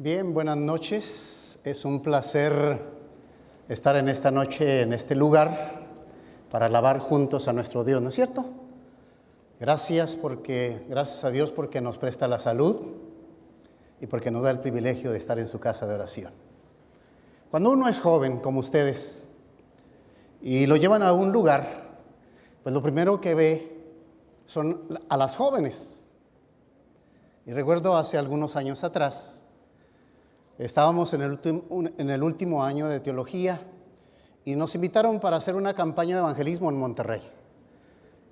Bien, buenas noches. Es un placer estar en esta noche, en este lugar, para alabar juntos a nuestro Dios, ¿no es cierto? Gracias porque, gracias a Dios porque nos presta la salud y porque nos da el privilegio de estar en su casa de oración. Cuando uno es joven, como ustedes, y lo llevan a un lugar, pues lo primero que ve son a las jóvenes. Y recuerdo hace algunos años atrás, estábamos en el, último año de teología y nos invitaron para hacer una campaña de evangelismo en Monterrey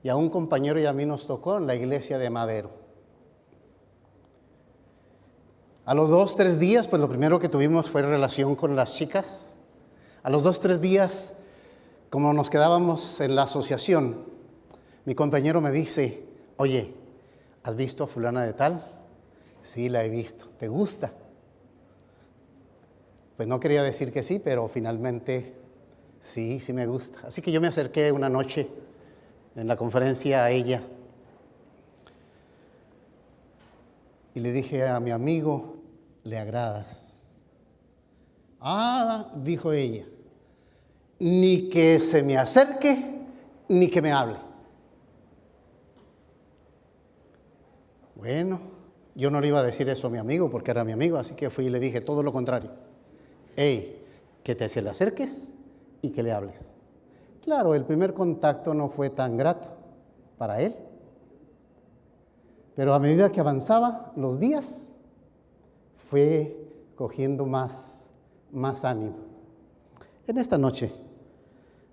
y a un compañero y a mí nos tocó en la iglesia de Madero. A los dos, tres días, pues lo primero que tuvimos fue relación con las chicas. A los dos, tres días, como nos quedábamos en la asociación, mi compañero me dice, oye, ¿has visto a fulana de tal? Sí, la he visto. ¿Te gusta? Pues no quería decir que sí, pero finalmente sí, sí me gusta. Así que yo me acerqué una noche en la conferencia a ella. Y le dije a mi amigo, le agradas. Ah, dijo ella, ni que se me acerque, ni que me hable. Bueno, yo no le iba a decir eso a mi amigo porque era mi amigo, así que fui y le dije todo lo contrario. Hey, que te se le acerques y que le hables. Claro, el primer contacto no fue tan grato para él, pero a medida que avanzaba los días, fue cogiendo más, más ánimo. En esta noche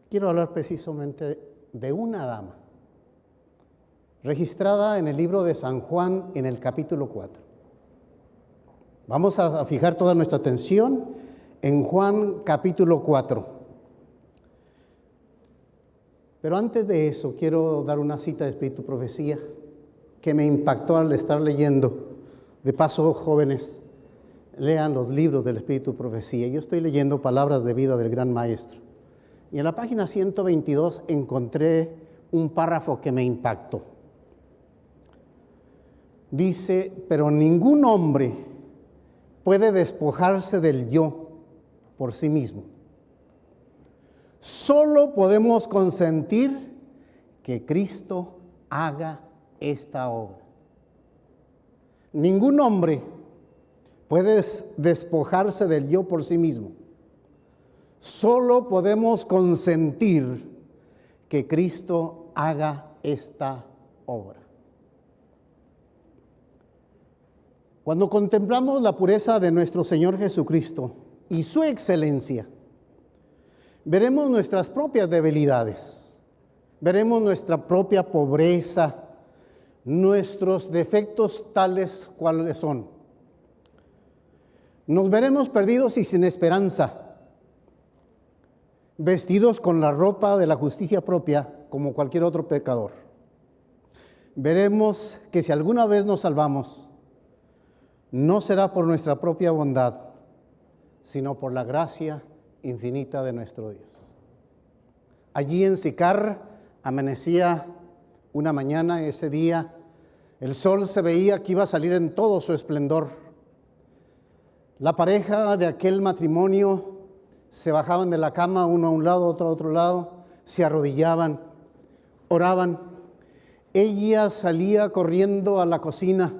quiero hablar precisamente de una dama, registrada en el libro de San Juan en el capítulo 4. Vamos a fijar toda nuestra atención en Juan capítulo 4. Pero antes de eso, quiero dar una cita de Espíritu Profecía que me impactó al estar leyendo. De paso, jóvenes, lean los libros del Espíritu Profecía. Yo estoy leyendo Palabras de Vida del Gran Maestro. Y en la página 122 encontré un párrafo que me impactó. Dice, pero ningún hombre puede despojarse del yo por sí mismo Solo podemos consentir que Cristo haga esta obra. Ningún hombre puede despojarse del yo por sí mismo. Solo podemos consentir que Cristo haga esta obra. Cuando contemplamos la pureza de nuestro Señor Jesucristo y su excelencia, veremos nuestras propias debilidades, veremos nuestra propia pobreza, nuestros defectos tales cuales son. Nos veremos perdidos y sin esperanza, vestidos con la ropa de la justicia propia como cualquier otro pecador. Veremos que si alguna vez nos salvamos, no será por nuestra propia bondad, sino por la gracia infinita de nuestro Dios. Allí en Sicar amanecía una mañana, ese día, el sol se veía que iba a salir en todo su esplendor. La pareja de aquel matrimonio se bajaban de la cama, uno a un lado, otro a otro lado, se arrodillaban, oraban. Ella salía corriendo a la cocina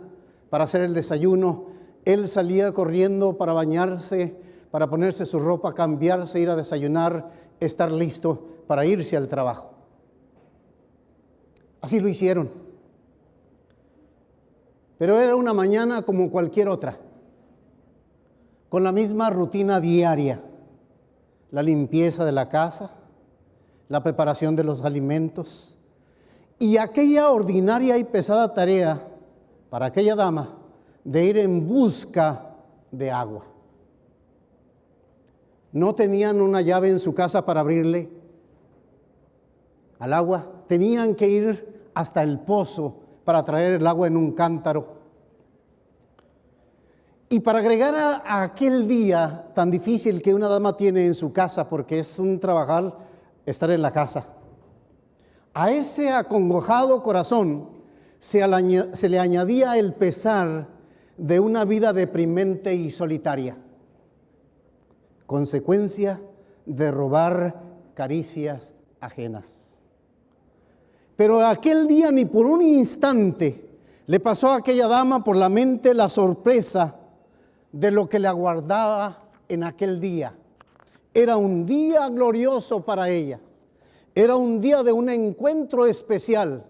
para hacer el desayuno, él salía corriendo para bañarse, para ponerse su ropa, cambiarse, ir a desayunar, estar listo para irse al trabajo. Así lo hicieron. Pero era una mañana como cualquier otra, con la misma rutina diaria, la limpieza de la casa, la preparación de los alimentos y aquella ordinaria y pesada tarea para aquella dama de ir en busca de agua no tenían una llave en su casa para abrirle al agua, tenían que ir hasta el pozo para traer el agua en un cántaro. Y para agregar a, aquel día tan difícil que una dama tiene en su casa, porque es un trabajar estar en la casa, a ese acongojado corazón se, se le añadía el pesar de una vida deprimente y solitaria, consecuencia de robar caricias ajenas. Pero aquel día ni por un instante le pasó a aquella dama por la mente la sorpresa de lo que le aguardaba en aquel día. Era un día glorioso para ella. Era un día de un encuentro especial.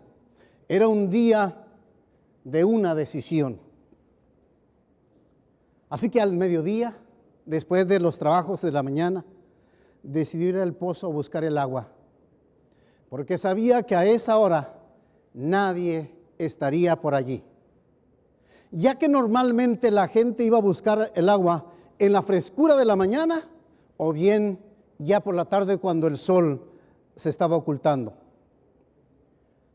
Era un día de una decisión. Así que al mediodía, después de los trabajos de la mañana, decidió ir al pozo a buscar el agua, porque sabía que a esa hora nadie estaría por allí. Ya que normalmente la gente iba a buscar el agua en la frescura de la mañana o bien ya por la tarde cuando el sol se estaba ocultando.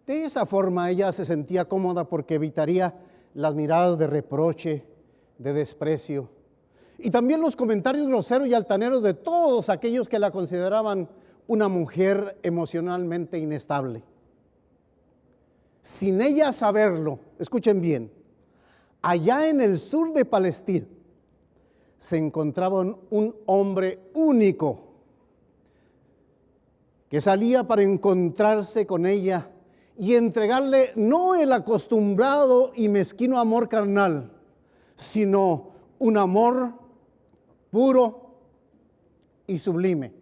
De esa forma ella se sentía cómoda porque evitaría las miradas de reproche, de desprecio y también los comentarios groseros y altaneros de todos aquellos que la consideraban una mujer emocionalmente inestable. Sin ella saberlo, escuchen bien, allá en el sur de Palestina se encontraba un hombre único que salía para encontrarse con ella y entregarle no el acostumbrado y mezquino amor carnal, sino un amor puro y sublime,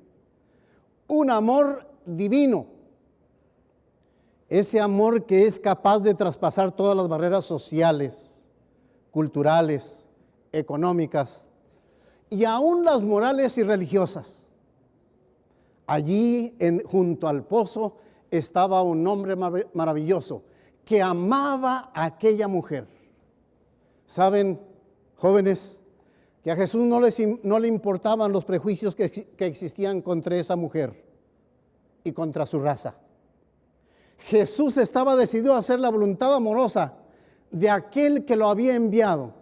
un amor divino, ese amor que es capaz de traspasar todas las barreras sociales, culturales, económicas y aún las morales y religiosas. Allí, en, junto al pozo, estaba un hombre maravilloso que amaba a aquella mujer. Saben, jóvenes, que a Jesús no, no le importaban los prejuicios que, que existían contra esa mujer y contra su raza. Jesús estaba decidido a hacer la voluntad amorosa de aquel que lo había enviado.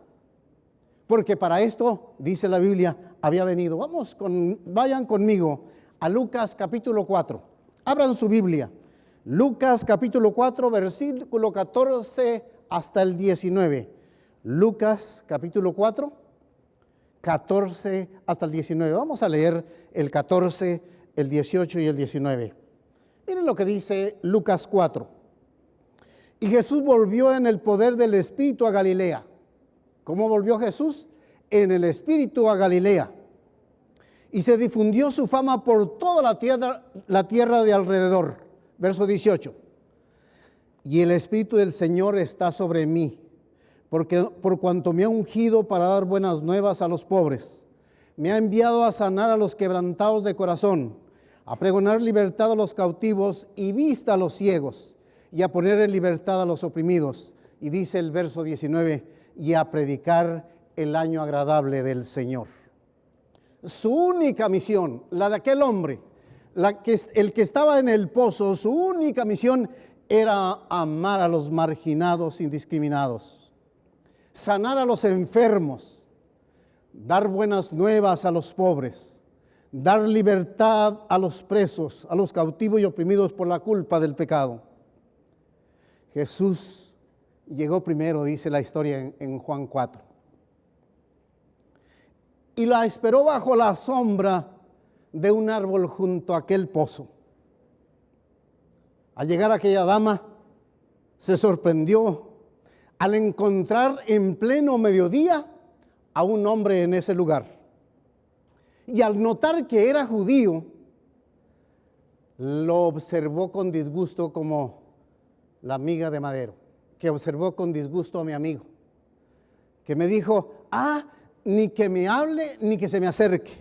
Porque para esto, dice la Biblia, había venido. Vamos con, vayan conmigo a Lucas capítulo 4. Abran su Biblia. Lucas capítulo 4, versículo 14 hasta el 19. Lucas capítulo 4, 14 hasta el 19. Vamos a leer el 14, el 18 y el 19. Miren lo que dice Lucas 4. Y Jesús volvió en el poder del Espíritu a Galilea. ¿Cómo volvió Jesús? En el Espíritu a Galilea y se difundió su fama por toda la tierra, la tierra de alrededor. Verso 18. Y el Espíritu del Señor está sobre mí, porque por cuanto me ha ungido para dar buenas nuevas a los pobres, me ha enviado a sanar a los quebrantados de corazón, a pregonar libertad a los cautivos y vista a los ciegos, y a poner en libertad a los oprimidos. Y dice el verso 19, y a predicar el año agradable del Señor su única misión, la de aquel hombre, el que estaba en el pozo, su única misión era amar a los marginados indiscriminados, sanar a los enfermos, dar buenas nuevas a los pobres, dar libertad a los presos, a los cautivos y oprimidos por la culpa del pecado. Jesús llegó primero, dice la historia en, Juan 4 y la esperó bajo la sombra de un árbol junto a aquel pozo. Al llegar aquella dama, se sorprendió al encontrar en pleno mediodía a un hombre en ese lugar. Y al notar que era judío, lo observó con disgusto como la amiga de Madero, que observó con disgusto a mi amigo, que me dijo, ah, ni que me hable, ni que se me acerque.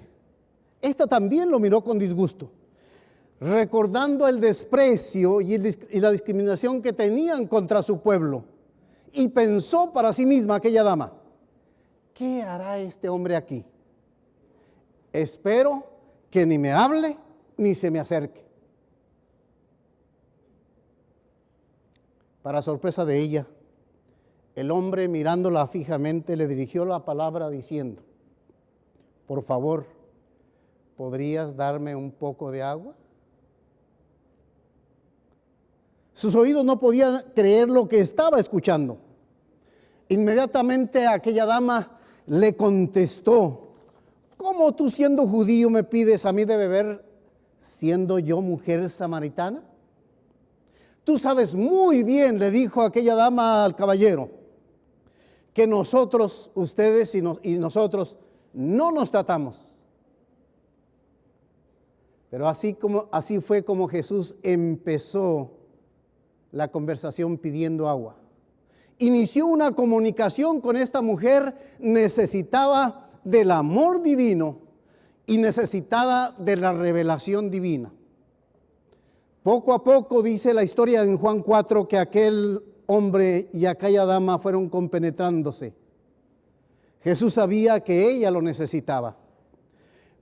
Esta también lo miró con disgusto, recordando el desprecio y, la discriminación que tenían contra su pueblo. Y pensó para sí misma aquella dama, ¿qué hará este hombre aquí? Espero que ni me hable ni se me acerque. Para sorpresa de ella, el hombre mirándola fijamente le dirigió la palabra diciendo, por favor, ¿podrías darme un poco de agua? Sus oídos no podían creer lo que estaba escuchando. Inmediatamente aquella dama le contestó, ¿cómo tú siendo judío me pides a mí de beber siendo yo mujer samaritana? Tú sabes muy bien, le dijo aquella dama al caballero, que nosotros, ustedes y, nosotros, no nos tratamos. Pero así, como, así fue como Jesús empezó la conversación pidiendo agua. Inició una comunicación con esta mujer, necesitaba del amor divino y necesitada de la revelación divina. Poco a poco dice la historia en Juan 4 que aquel hombre y aquella dama fueron compenetrándose. Jesús sabía que ella lo necesitaba,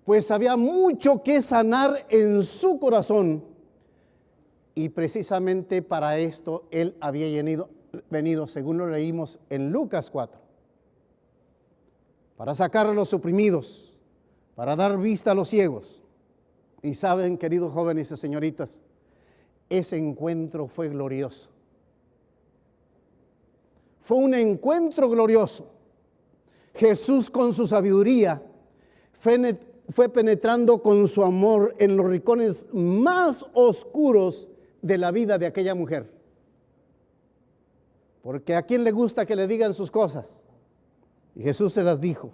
pues había mucho que sanar en su corazón y precisamente para esto él había venido, venido según lo leímos en Lucas 4, para sacar a los oprimidos, para dar vista a los ciegos. Y saben, queridos jóvenes y señoritas, ese encuentro fue glorioso. Fue un encuentro glorioso. Jesús con su sabiduría fue penetrando con su amor en los rincones más oscuros de la vida de aquella mujer. Porque a quién le gusta que le digan sus cosas. Y Jesús se las dijo.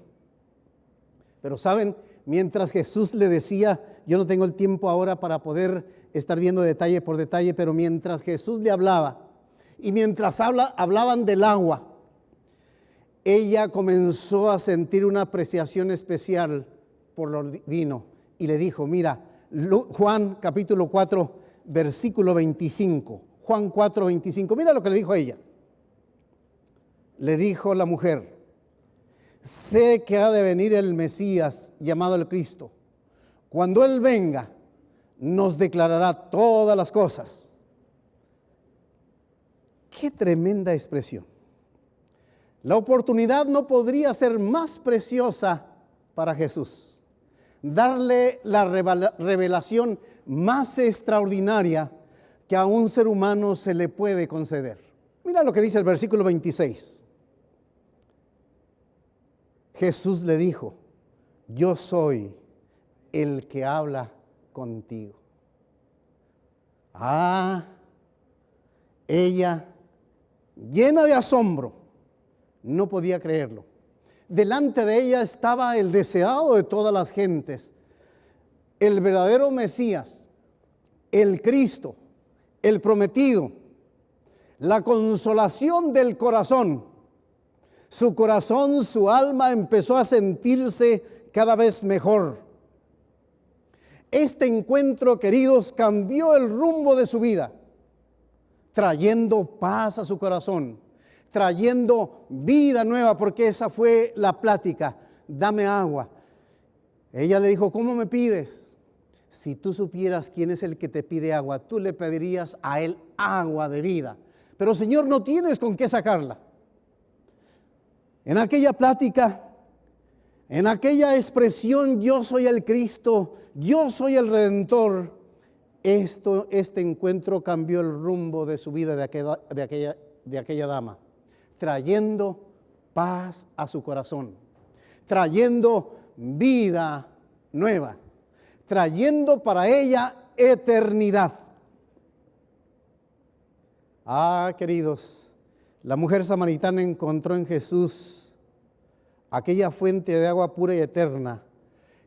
Pero saben, mientras Jesús le decía, yo no tengo el tiempo ahora para poder estar viendo detalle por detalle, pero mientras Jesús le hablaba y mientras habla, hablaban del agua, ella comenzó a sentir una apreciación especial por lo divino y le dijo, mira, Juan capítulo 4, versículo 25, Juan 4, 25, mira lo que le dijo a ella. Le dijo la mujer, sé que ha de venir el Mesías llamado el Cristo. Cuando Él venga, nos declarará todas las cosas. Qué tremenda expresión. La oportunidad no podría ser más preciosa para Jesús. Darle la revelación más extraordinaria que a un ser humano se le puede conceder. Mira lo que dice el versículo 26. Jesús le dijo, yo soy el que habla contigo. Ah, ella, llena de asombro, no podía creerlo. Delante de ella estaba el deseado de todas las gentes, el verdadero Mesías, el Cristo, el prometido, la consolación del corazón. Su corazón, su alma empezó a sentirse cada vez mejor. Este encuentro, queridos, cambió el rumbo de su vida, trayendo paz a su corazón, trayendo vida nueva, porque esa fue la plática. Dame agua. Ella le dijo, ¿cómo me pides? Si tú supieras quién es el que te pide agua, tú le pedirías a él agua de vida. Pero Señor, no tienes con qué sacarla. En aquella plática en aquella expresión, yo soy el Cristo, yo soy el Redentor, esto, este encuentro cambió el rumbo de su vida de aquella, de aquella, de aquella dama, trayendo paz a su corazón, trayendo vida nueva, trayendo para ella eternidad. Ah, queridos, la mujer samaritana encontró en Jesús aquella fuente de agua pura y eterna,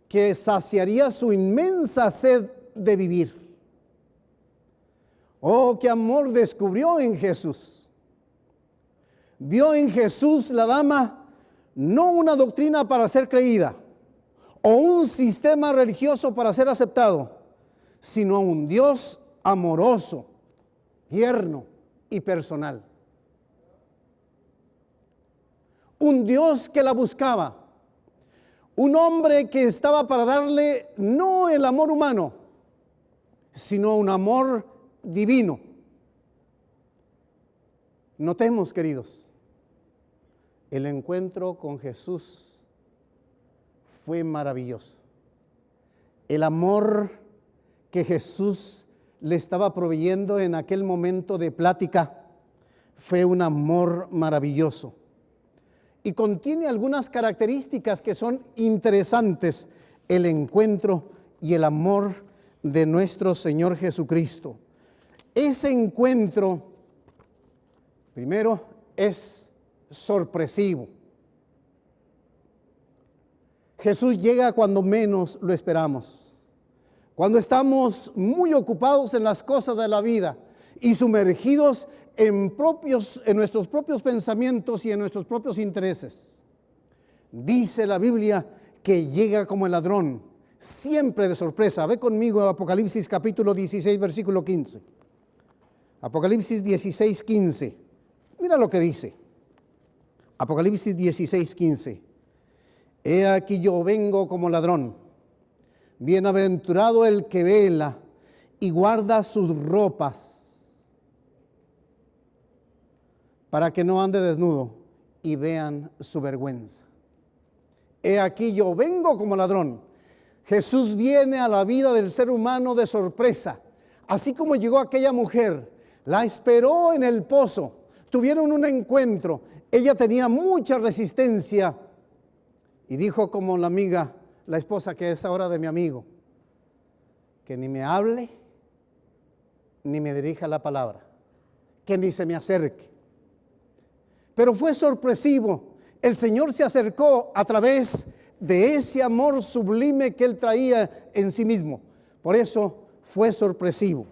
que saciaría su inmensa sed de vivir. Oh, qué amor descubrió en Jesús. Vio en Jesús la dama no una doctrina para ser creída o un sistema religioso para ser aceptado, sino un Dios amoroso, tierno y personal. Un Dios que la buscaba, un hombre que estaba para darle no el amor humano, sino un amor divino. Notemos, queridos, el encuentro con Jesús fue maravilloso. El amor que Jesús le estaba proveyendo en aquel momento de plática fue un amor maravilloso. Y contiene algunas características que son interesantes, el encuentro y el amor de nuestro Señor Jesucristo. Ese encuentro, primero, es sorpresivo. Jesús llega cuando menos lo esperamos, cuando estamos muy ocupados en las cosas de la vida y sumergidos en, propios, en nuestros propios pensamientos y en nuestros propios intereses. Dice la Biblia que llega como el ladrón, siempre de sorpresa. Ve conmigo Apocalipsis capítulo 16, versículo 15. Apocalipsis 16, 15. Mira lo que dice. Apocalipsis 16, 15. He aquí yo vengo como ladrón. Bienaventurado el que vela y guarda sus ropas para que no ande desnudo y vean su vergüenza. He aquí yo vengo como ladrón. Jesús viene a la vida del ser humano de sorpresa, así como llegó aquella mujer, la esperó en el pozo, tuvieron un encuentro, ella tenía mucha resistencia y dijo como la amiga, la esposa que es ahora de mi amigo, que ni me hable ni me dirija la palabra, que ni se me acerque. Pero fue sorpresivo. El Señor se acercó a través de ese amor sublime que Él traía en sí mismo. Por eso fue sorpresivo.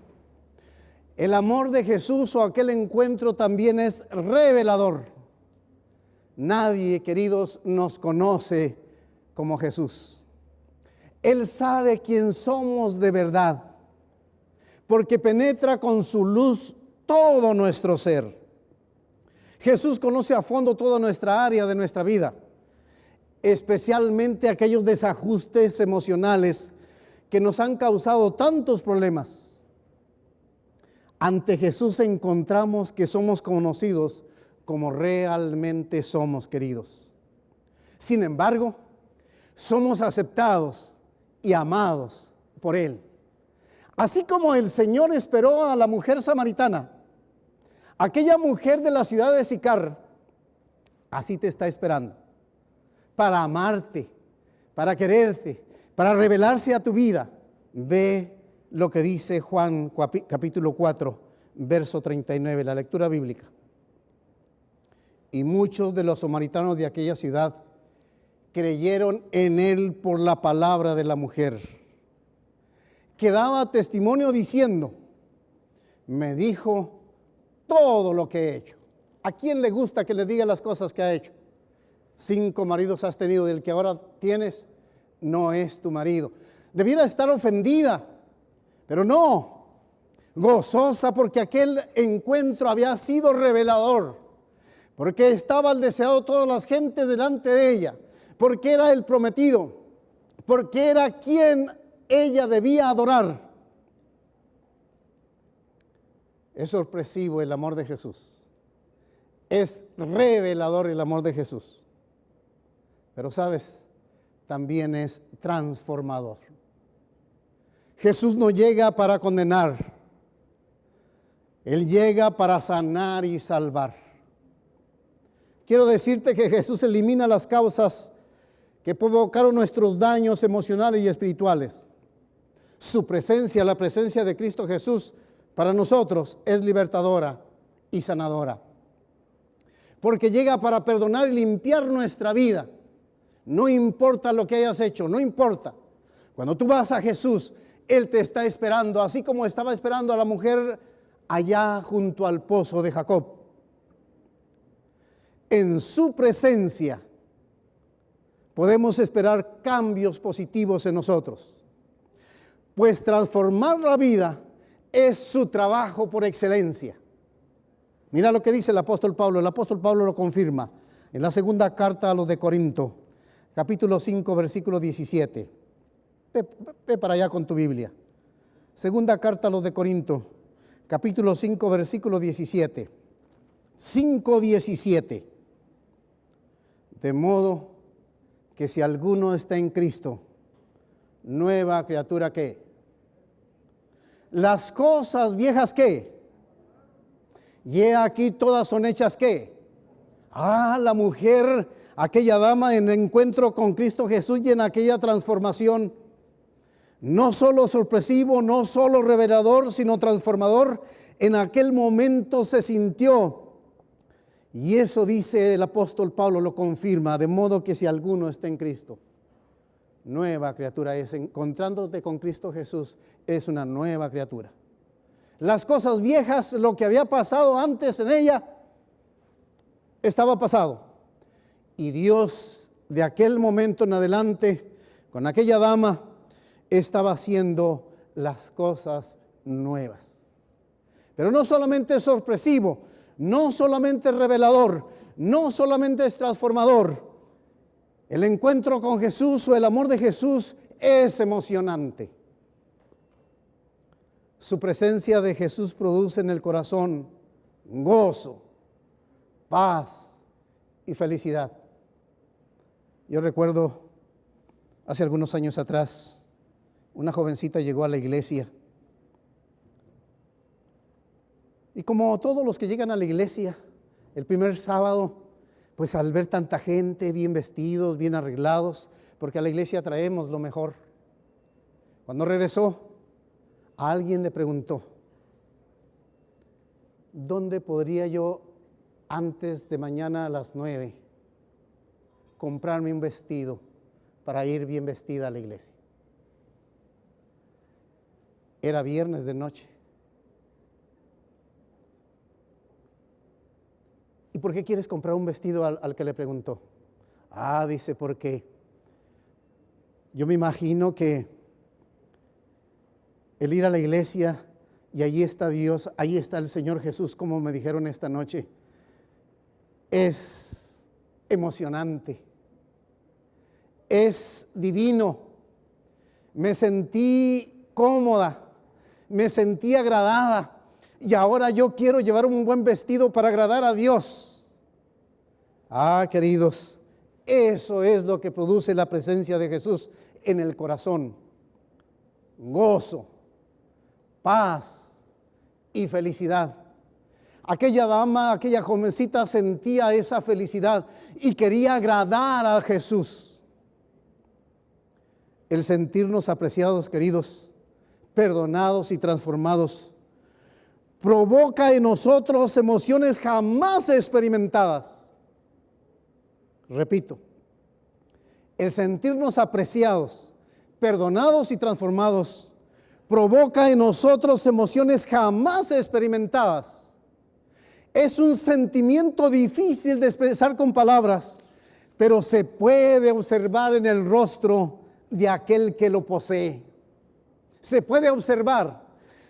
El amor de Jesús o aquel encuentro también es revelador. Nadie, queridos, nos conoce como Jesús. Él sabe quién somos de verdad, porque penetra con su luz todo nuestro ser. Jesús conoce a fondo toda nuestra área de nuestra vida, especialmente aquellos desajustes emocionales que nos han causado tantos problemas. Ante Jesús encontramos que somos conocidos como realmente somos queridos. Sin embargo, somos aceptados y amados por Él. Así como el Señor esperó a la mujer samaritana Aquella mujer de la ciudad de Sicar, así te está esperando, para amarte, para quererte, para revelarse a tu vida. Ve lo que dice Juan capítulo 4, verso 39, la lectura bíblica. Y muchos de los samaritanos de aquella ciudad creyeron en él por la palabra de la mujer, que daba testimonio diciendo, me dijo todo lo que he hecho. ¿A quién le gusta que le diga las cosas que ha hecho? Cinco maridos has tenido y el que ahora tienes no es tu marido. Debiera estar ofendida, pero no, gozosa porque aquel encuentro había sido revelador, porque estaba el deseado toda la gente delante de ella, porque era el prometido, porque era quien ella debía adorar. Es sorpresivo el amor de Jesús. Es revelador el amor de Jesús. Pero sabes, también es transformador. Jesús no llega para condenar. Él llega para sanar y salvar. Quiero decirte que Jesús elimina las causas que provocaron nuestros daños emocionales y espirituales. Su presencia, la presencia de Cristo Jesús, para nosotros es libertadora y sanadora. Porque llega para perdonar y limpiar nuestra vida. No importa lo que hayas hecho, no importa. Cuando tú vas a Jesús, Él te está esperando, así como estaba esperando a la mujer allá junto al pozo de Jacob. En su presencia podemos esperar cambios positivos en nosotros. Pues transformar la vida es su trabajo por excelencia. Mira lo que dice el apóstol Pablo, el apóstol Pablo lo confirma en la segunda carta a los de Corinto, capítulo 5, versículo 17. Ve, para allá con tu Biblia. Segunda carta a los de Corinto, capítulo 5, versículo 17. 5, 17. De modo que si alguno está en Cristo, nueva criatura que las cosas viejas que, y aquí todas son hechas que, Ah, la mujer, aquella dama en encuentro con Cristo Jesús y en aquella transformación, no solo sorpresivo, no solo revelador, sino transformador, en aquel momento se sintió. Y eso dice el apóstol Pablo, lo confirma, de modo que si alguno está en Cristo, nueva criatura es, encontrándote con Cristo Jesús, es una nueva criatura. Las cosas viejas, lo que había pasado antes en ella, estaba pasado. Y Dios de aquel momento en adelante, con aquella dama, estaba haciendo las cosas nuevas. Pero no solamente es sorpresivo, no solamente es revelador, no solamente es transformador. El encuentro con Jesús o el amor de Jesús es emocionante. Su presencia de Jesús produce en el corazón gozo, paz y felicidad. Yo recuerdo hace algunos años atrás, una jovencita llegó a la iglesia. Y como todos los que llegan a la iglesia, el primer sábado, pues al ver tanta gente bien vestidos, bien arreglados, porque a la iglesia traemos lo mejor. Cuando regresó, alguien le preguntó, ¿dónde podría yo antes de mañana a las nueve comprarme un vestido para ir bien vestida a la iglesia? Era viernes de noche. ¿Y por qué quieres comprar un vestido al, que le preguntó? Ah, dice, porque yo me imagino que el ir a la iglesia y allí está Dios, ahí está el Señor Jesús, como me dijeron esta noche, es emocionante, es divino. Me sentí cómoda, me sentí agradada y ahora yo quiero llevar un buen vestido para agradar a Dios. Ah, queridos, eso es lo que produce la presencia de Jesús en el corazón. Gozo, paz y felicidad. Aquella dama, aquella jovencita sentía esa felicidad y quería agradar a Jesús. El sentirnos apreciados, queridos, perdonados y transformados, provoca en nosotros emociones jamás experimentadas. Repito, el sentirnos apreciados, perdonados y transformados provoca en nosotros emociones jamás experimentadas. Es un sentimiento difícil de expresar con palabras, pero se puede observar en el rostro de aquel que lo posee. Se puede observar,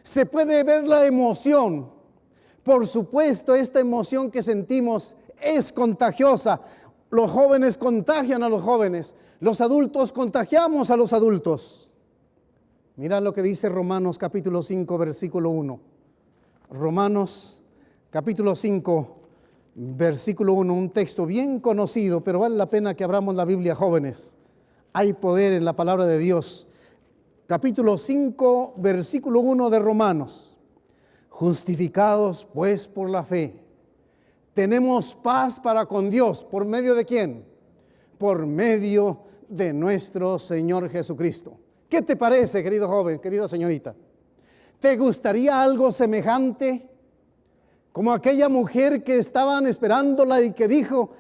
se puede ver la emoción. Por supuesto, esta emoción que sentimos es contagiosa. Los jóvenes contagian a los jóvenes, los adultos contagiamos a los adultos. Mira lo que dice Romanos capítulo 5, versículo 1. Romanos capítulo 5, versículo 1, un texto bien conocido, pero vale la pena que abramos la Biblia, jóvenes. Hay poder en la palabra de Dios. Capítulo 5, versículo 1 de Romanos. Justificados pues por la fe. Tenemos paz para con Dios. ¿Por medio de quién? Por medio de nuestro Señor Jesucristo ¿Qué te parece, querido joven, querida señorita? ¿Te gustaría algo semejante? Como aquella mujer que estaban esperándola y que dijo,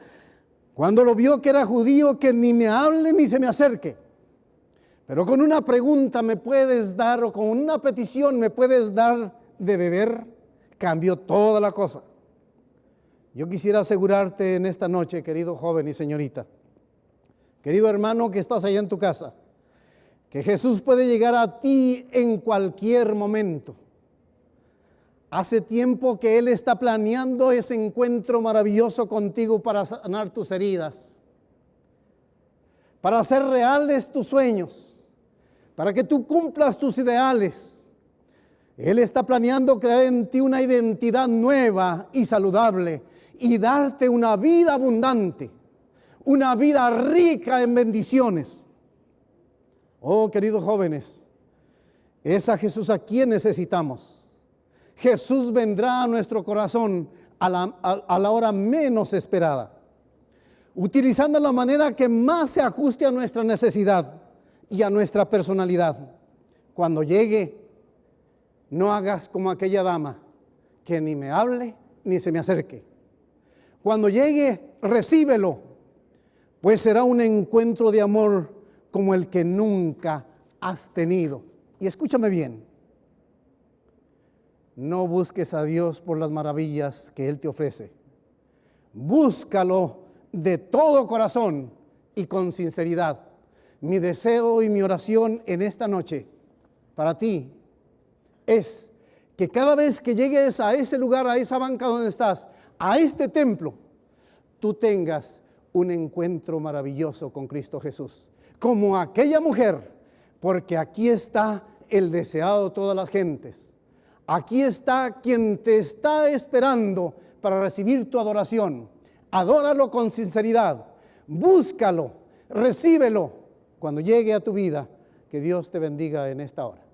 cuando lo vio que era judío, que ni me hable ni se me acerque. Pero con una pregunta me puedes dar o con una petición me puedes dar de beber, cambió toda la cosa. Yo quisiera asegurarte en esta noche, querido joven y señorita, querido hermano que estás allá en tu casa, que Jesús puede llegar a ti en cualquier momento. Hace tiempo que Él está planeando ese encuentro maravilloso contigo para sanar tus heridas, para hacer reales tus sueños, para que tú cumplas tus ideales. Él está planeando crear en ti una identidad nueva y saludable y darte una vida abundante, una vida rica en bendiciones. Oh, queridos jóvenes, es a Jesús a quien necesitamos. Jesús vendrá a nuestro corazón a la, a la hora menos esperada, utilizando la manera que más se ajuste a nuestra necesidad y a nuestra personalidad. Cuando llegue, no hagas como aquella dama, que ni me hable ni se me acerque. Cuando llegue, recíbelo, pues será un encuentro de amor como el que nunca has tenido. Y escúchame bien, no busques a Dios por las maravillas que Él te ofrece. Búscalo de todo corazón y con sinceridad. Mi deseo y mi oración en esta noche para ti es que cada vez que llegues a ese lugar, a esa banca donde estás, a este templo, tú tengas un encuentro maravilloso con Cristo Jesús, como aquella mujer, porque aquí está el deseado de todas las gentes. Aquí está quien te está esperando para recibir tu adoración. Adóralo con sinceridad, búscalo, recíbelo cuando llegue a tu vida. Que Dios te bendiga en esta hora.